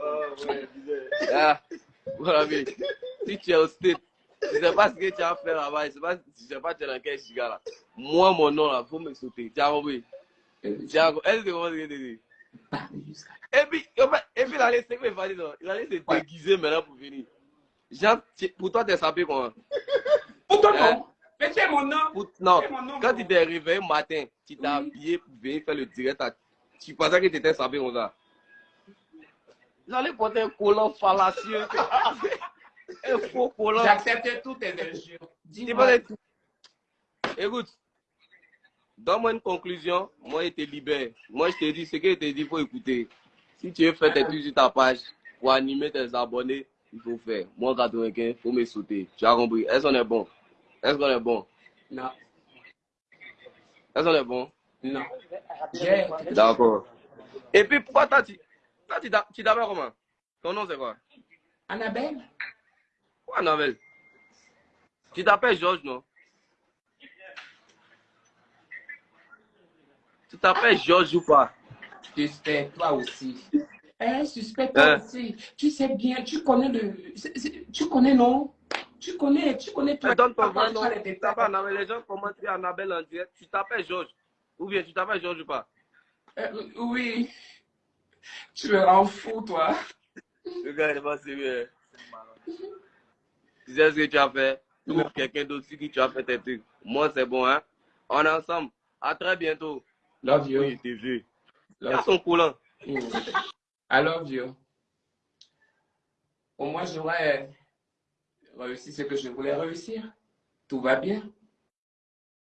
Oh, ouais. Ah, mon ami, si tu es au state, je ne sais pas ce que tu as fait là-bas, je ne sais pas, je sais pas tu es dans quel giga là. Moi, mon nom là, faut me sauter. Tu as compris? Tu as compris? Est-ce que tu comprends ce que je te dis? Et puis, et il allait, il non? Il se déguiser maintenant pour venir. Pour toi, t'es sapé comment? Pour ton Hein? nom. Mais tu es mon nom. Pour- non, C'est mon nom, quand tu t'es réveillé matin, tu t'es habillé pour venir faire le direct, à- tu pensais que tu étais sapé comme ça. J'allais porter un collant fallacieux. un faux collant. J'acceptais toutes tes injures. Dis-moi. Écoute, donne-moi une conclusion, moi je te libère. Moi je te dis ce que je te dis, il faut écouter. Si tu veux faire tes trucs sur ta page pour animer tes abonnés, il faut faire. Moi 95, il faut me sauter. Tu as compris? Est-ce qu'on est bon? Est-ce qu'on est bon? Non. Est-ce qu'on est bon? Non. D'accord. Et puis pourquoi toi tu toi, tu t'a- tu t'appelles comment? Ton nom c'est quoi? Annabelle. Quoi Annabelle? Tu t'appelles Georges, non? Tu t'appelles Georges ou pas? Suspect, toi aussi. Eh, suspect, toi Hein? aussi. Tu sais bien, tu connais le. Tu connais, non? Tu connais, tu connais toi. Donne ton vrai nom. les Tu détails. t'appelles Annabelle. Les gens commencent à Annabelle en direct. Tu t'appelles Georges. Ou bien tu t'appelles Georges ou pas? Euh, oui. Tu me rends fou, toi. Le gars, il est pas sérieux. Tu sais ce que tu as fait? Ou quelqu'un d'autre qui tu as fait tes trucs. Moi, c'est bon, hein? On est ensemble. À très bientôt. Love you. Oui, t'es vu. Son coulant. you. I love you. Au moins, j'aurais réussi ce que je voulais réussir. Tout va bien.